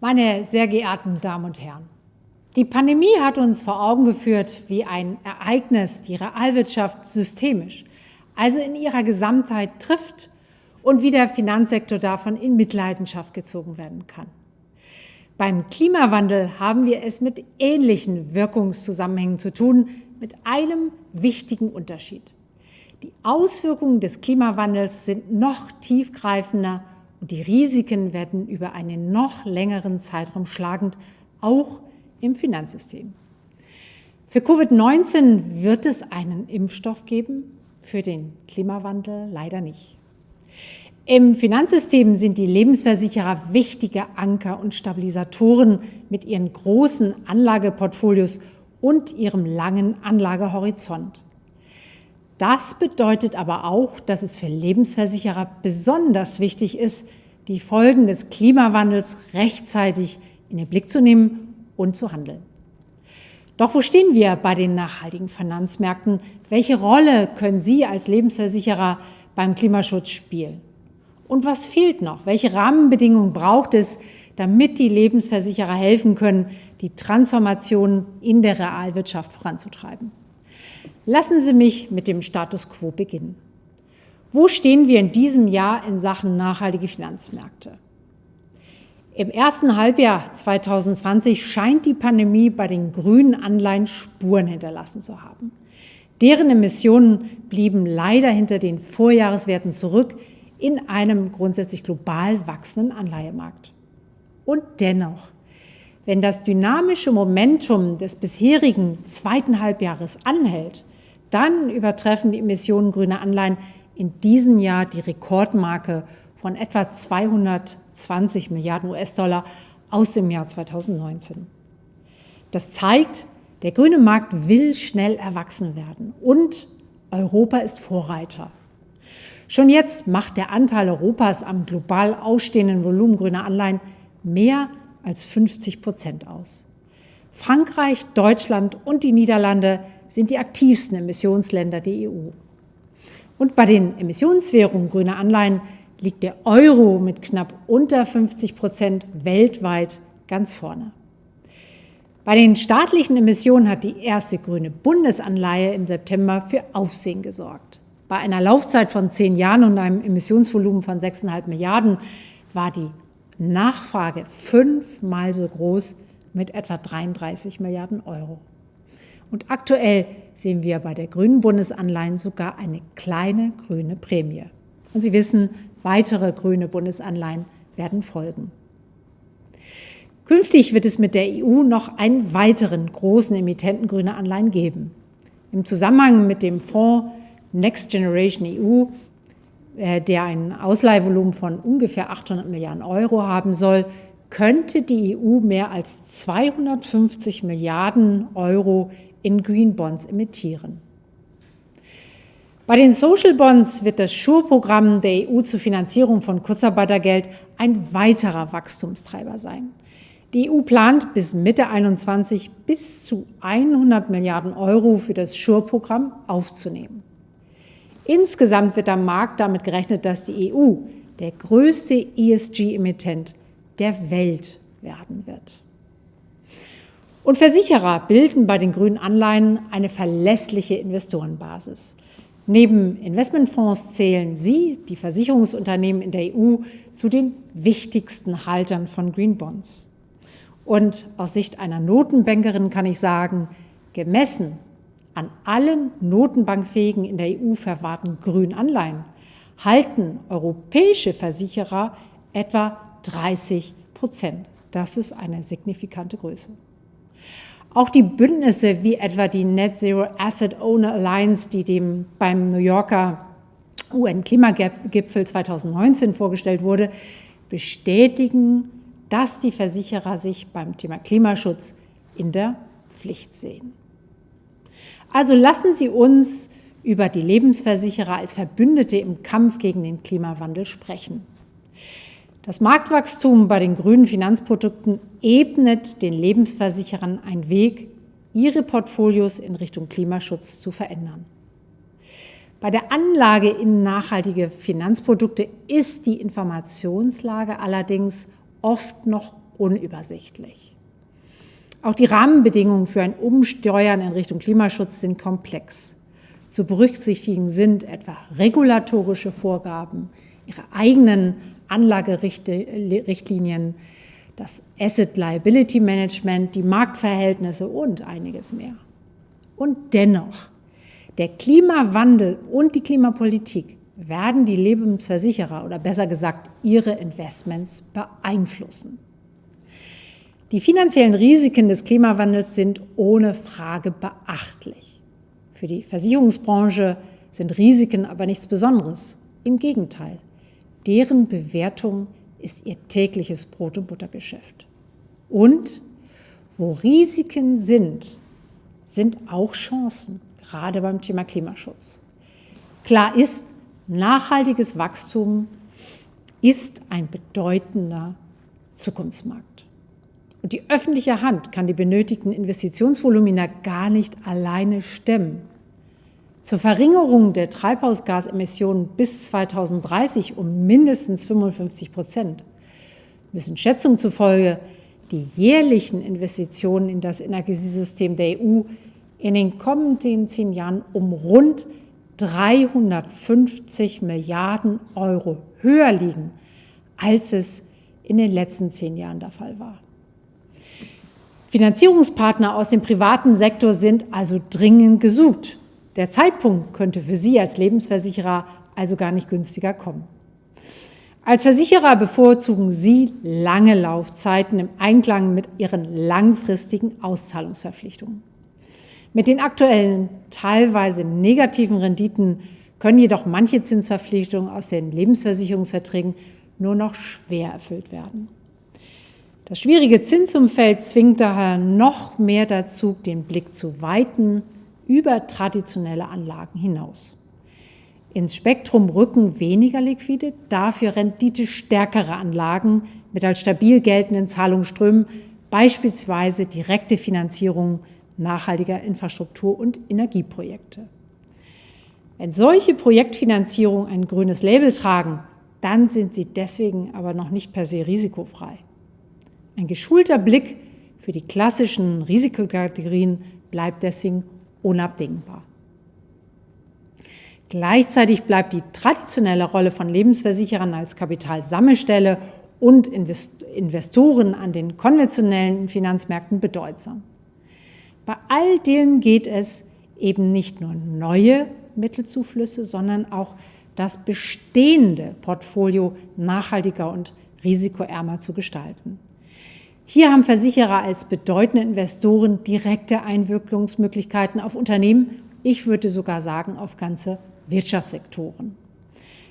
Meine sehr geehrten Damen und Herren, die Pandemie hat uns vor Augen geführt, wie ein Ereignis die Realwirtschaft systemisch, also in ihrer Gesamtheit trifft und wie der Finanzsektor davon in Mitleidenschaft gezogen werden kann. Beim Klimawandel haben wir es mit ähnlichen Wirkungszusammenhängen zu tun, mit einem wichtigen Unterschied. Die Auswirkungen des Klimawandels sind noch tiefgreifender und die Risiken werden über einen noch längeren Zeitraum schlagend, auch im Finanzsystem. Für Covid-19 wird es einen Impfstoff geben, für den Klimawandel leider nicht. Im Finanzsystem sind die Lebensversicherer wichtige Anker und Stabilisatoren mit ihren großen Anlageportfolios und ihrem langen Anlagehorizont. Das bedeutet aber auch, dass es für Lebensversicherer besonders wichtig ist, die Folgen des Klimawandels rechtzeitig in den Blick zu nehmen und zu handeln. Doch wo stehen wir bei den nachhaltigen Finanzmärkten? Welche Rolle können Sie als Lebensversicherer beim Klimaschutz spielen? Und was fehlt noch? Welche Rahmenbedingungen braucht es, damit die Lebensversicherer helfen können, die Transformation in der Realwirtschaft voranzutreiben? Lassen Sie mich mit dem Status quo beginnen. Wo stehen wir in diesem Jahr in Sachen nachhaltige Finanzmärkte? Im ersten Halbjahr 2020 scheint die Pandemie bei den grünen Anleihen Spuren hinterlassen zu haben. Deren Emissionen blieben leider hinter den Vorjahreswerten zurück in einem grundsätzlich global wachsenden Anleihemarkt. Und dennoch, wenn das dynamische Momentum des bisherigen zweiten Halbjahres anhält, dann übertreffen die Emissionen grüner Anleihen in diesem Jahr die Rekordmarke von etwa 220 Milliarden US-Dollar aus dem Jahr 2019. Das zeigt, der grüne Markt will schnell erwachsen werden und Europa ist Vorreiter. Schon jetzt macht der Anteil Europas am global ausstehenden Volumen grüner Anleihen mehr als 50 Prozent aus. Frankreich, Deutschland und die Niederlande sind die aktivsten Emissionsländer der EU. Und bei den Emissionswährungen grüner Anleihen liegt der Euro mit knapp unter 50 Prozent weltweit ganz vorne. Bei den staatlichen Emissionen hat die erste grüne Bundesanleihe im September für Aufsehen gesorgt. Bei einer Laufzeit von zehn Jahren und einem Emissionsvolumen von 6,5 Milliarden war die Nachfrage fünfmal so groß mit etwa 33 Milliarden Euro. Und aktuell sehen wir bei der grünen Bundesanleihen sogar eine kleine grüne Prämie. Und Sie wissen, weitere grüne Bundesanleihen werden folgen. Künftig wird es mit der EU noch einen weiteren großen Emittenten grüner Anleihen geben. Im Zusammenhang mit dem Fonds Next Generation EU, der ein Ausleihvolumen von ungefähr 800 Milliarden Euro haben soll, könnte die EU mehr als 250 Milliarden Euro in Green Bonds emittieren. Bei den Social Bonds wird das Schur-Programm der EU zur Finanzierung von Kurzarbeitergeld ein weiterer Wachstumstreiber sein. Die EU plant bis Mitte 2021 bis zu 100 Milliarden Euro für das Schur-Programm aufzunehmen. Insgesamt wird am Markt damit gerechnet, dass die EU der größte ESG-Emittent der Welt werden wird. Und Versicherer bilden bei den grünen Anleihen eine verlässliche Investorenbasis. Neben Investmentfonds zählen sie, die Versicherungsunternehmen in der EU, zu den wichtigsten Haltern von Green Bonds. Und aus Sicht einer Notenbankerin kann ich sagen, gemessen an allen notenbankfähigen in der EU verwahrten grünen Anleihen halten europäische Versicherer etwa 30 Prozent. Das ist eine signifikante Größe. Auch die Bündnisse wie etwa die Net Zero Asset Owner Alliance, die dem beim New Yorker UN-Klimagipfel 2019 vorgestellt wurde, bestätigen, dass die Versicherer sich beim Thema Klimaschutz in der Pflicht sehen. Also lassen Sie uns über die Lebensversicherer als Verbündete im Kampf gegen den Klimawandel sprechen. Das Marktwachstum bei den grünen Finanzprodukten ebnet den Lebensversicherern einen Weg, ihre Portfolios in Richtung Klimaschutz zu verändern. Bei der Anlage in nachhaltige Finanzprodukte ist die Informationslage allerdings oft noch unübersichtlich. Auch die Rahmenbedingungen für ein Umsteuern in Richtung Klimaschutz sind komplex. Zu berücksichtigen sind etwa regulatorische Vorgaben, ihre eigenen Anlagerichtlinien, das Asset Liability Management, die Marktverhältnisse und einiges mehr. Und dennoch, der Klimawandel und die Klimapolitik werden die Lebensversicherer oder besser gesagt ihre Investments beeinflussen. Die finanziellen Risiken des Klimawandels sind ohne Frage beachtlich. Für die Versicherungsbranche sind Risiken aber nichts Besonderes. Im Gegenteil, deren Bewertung ist ihr tägliches Brot- und Buttergeschäft. Und wo Risiken sind, sind auch Chancen, gerade beim Thema Klimaschutz. Klar ist, nachhaltiges Wachstum ist ein bedeutender Zukunftsmarkt. Und die öffentliche Hand kann die benötigten Investitionsvolumina gar nicht alleine stemmen. Zur Verringerung der Treibhausgasemissionen bis 2030 um mindestens 55 Prozent müssen Schätzungen zufolge die jährlichen Investitionen in das Energiesystem der EU in den kommenden zehn Jahren um rund 350 Milliarden Euro höher liegen, als es in den letzten zehn Jahren der Fall war. Finanzierungspartner aus dem privaten Sektor sind also dringend gesucht. Der Zeitpunkt könnte für Sie als Lebensversicherer also gar nicht günstiger kommen. Als Versicherer bevorzugen Sie lange Laufzeiten im Einklang mit Ihren langfristigen Auszahlungsverpflichtungen. Mit den aktuellen, teilweise negativen Renditen können jedoch manche Zinsverpflichtungen aus den Lebensversicherungsverträgen nur noch schwer erfüllt werden. Das schwierige Zinsumfeld zwingt daher noch mehr dazu, den Blick zu weiten über traditionelle Anlagen hinaus. Ins Spektrum rücken weniger liquide, dafür renditestärkere Anlagen mit als stabil geltenden Zahlungsströmen, beispielsweise direkte Finanzierung nachhaltiger Infrastruktur- und Energieprojekte. Wenn solche Projektfinanzierungen ein grünes Label tragen, dann sind sie deswegen aber noch nicht per se risikofrei. Ein geschulter Blick für die klassischen Risikokategorien bleibt deswegen unabdingbar. Gleichzeitig bleibt die traditionelle Rolle von Lebensversicherern als Kapitalsammelstelle und Investoren an den konventionellen Finanzmärkten bedeutsam. Bei all dem geht es eben nicht nur neue Mittelzuflüsse, sondern auch das bestehende Portfolio nachhaltiger und risikoärmer zu gestalten. Hier haben Versicherer als bedeutende Investoren direkte Einwirkungsmöglichkeiten auf Unternehmen, ich würde sogar sagen auf ganze Wirtschaftssektoren.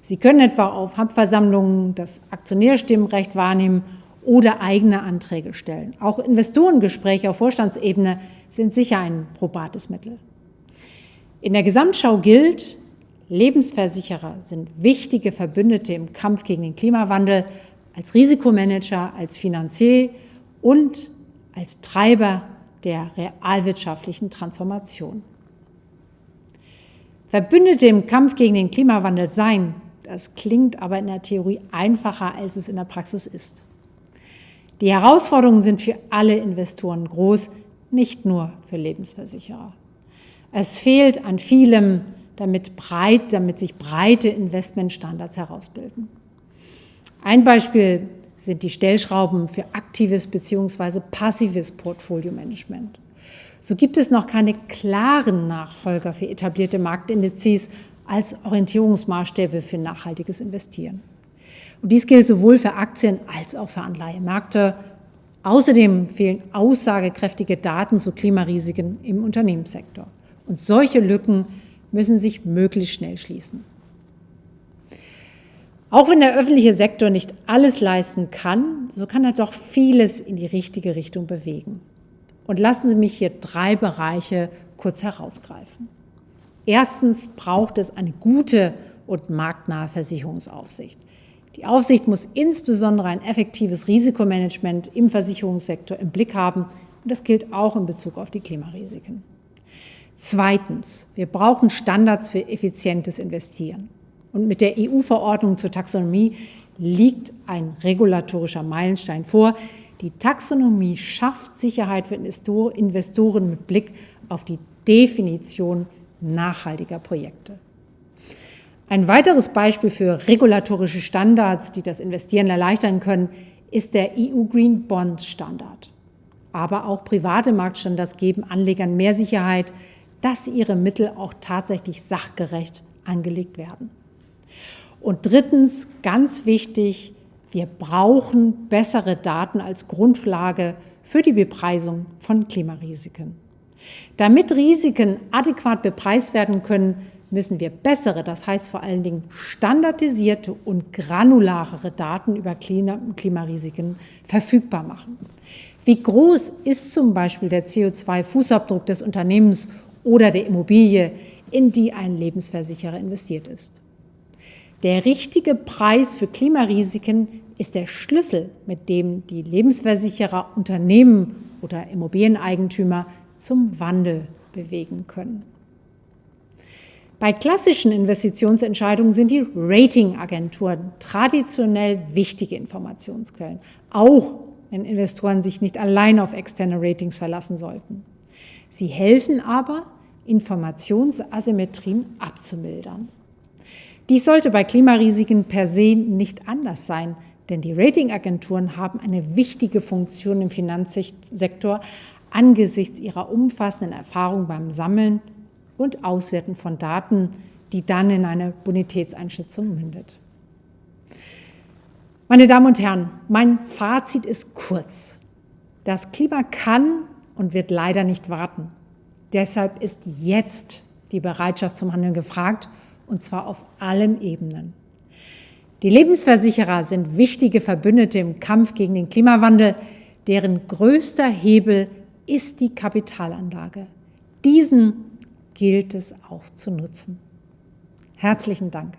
Sie können etwa auf Hauptversammlungen das Aktionärstimmrecht wahrnehmen oder eigene Anträge stellen. Auch Investorengespräche auf Vorstandsebene sind sicher ein probates Mittel. In der Gesamtschau gilt, Lebensversicherer sind wichtige Verbündete im Kampf gegen den Klimawandel als Risikomanager, als Finanzier und als Treiber der realwirtschaftlichen Transformation. Verbündete im Kampf gegen den Klimawandel sein, das klingt aber in der Theorie einfacher, als es in der Praxis ist. Die Herausforderungen sind für alle Investoren groß, nicht nur für Lebensversicherer. Es fehlt an vielem, damit, breit, damit sich breite Investmentstandards herausbilden. Ein Beispiel sind die Stellschrauben für aktives bzw. passives Portfolio-Management. So gibt es noch keine klaren Nachfolger für etablierte Marktindizes als Orientierungsmaßstäbe für nachhaltiges Investieren. Und dies gilt sowohl für Aktien als auch für Anleihemärkte. Außerdem fehlen aussagekräftige Daten zu Klimarisiken im Unternehmenssektor. Und solche Lücken müssen sich möglichst schnell schließen. Auch wenn der öffentliche Sektor nicht alles leisten kann, so kann er doch vieles in die richtige Richtung bewegen. Und lassen Sie mich hier drei Bereiche kurz herausgreifen. Erstens braucht es eine gute und marktnahe Versicherungsaufsicht. Die Aufsicht muss insbesondere ein effektives Risikomanagement im Versicherungssektor im Blick haben und das gilt auch in Bezug auf die Klimarisiken. Zweitens, wir brauchen Standards für effizientes Investieren. Und mit der EU-Verordnung zur Taxonomie liegt ein regulatorischer Meilenstein vor, Die Taxonomie schafft Sicherheit für Investoren mit Blick auf die Definition nachhaltiger Projekte. Ein weiteres Beispiel für regulatorische Standards, die das Investieren erleichtern können, ist der EU Green Bond Standard. Aber auch private Marktstandards geben Anlegern mehr Sicherheit, dass ihre Mittel auch tatsächlich sachgerecht angelegt werden. Und drittens, ganz wichtig, wir brauchen bessere Daten als Grundlage für die Bepreisung von Klimarisiken. Damit Risiken adäquat bepreist werden können, müssen wir bessere, das heißt vor allen Dingen standardisierte und granularere Daten über Klimarisiken verfügbar machen. Wie groß ist zum Beispiel der CO2-Fußabdruck des Unternehmens oder der Immobilie, in die ein Lebensversicherer investiert ist? Der richtige Preis für Klimarisiken ist der Schlüssel, mit dem die Lebensversicherer Unternehmen oder Immobilieneigentümer zum Wandel bewegen können. Bei klassischen Investitionsentscheidungen sind die Ratingagenturen traditionell wichtige Informationsquellen, auch wenn Investoren sich nicht allein auf externe Ratings verlassen sollten. Sie helfen aber, Informationsasymmetrien abzumildern. Dies sollte bei Klimarisiken per se nicht anders sein, denn die Ratingagenturen haben eine wichtige Funktion im Finanzsektor angesichts ihrer umfassenden Erfahrung beim Sammeln und Auswerten von Daten, die dann in eine Bonitätseinschätzung mündet. Meine Damen und Herren, mein Fazit ist kurz. Das Klima kann und wird leider nicht warten. Deshalb ist jetzt die Bereitschaft zum Handeln gefragt, und zwar auf allen Ebenen. Die Lebensversicherer sind wichtige Verbündete im Kampf gegen den Klimawandel, deren größter Hebel ist die Kapitalanlage. Diesen gilt es auch zu nutzen. Herzlichen Dank.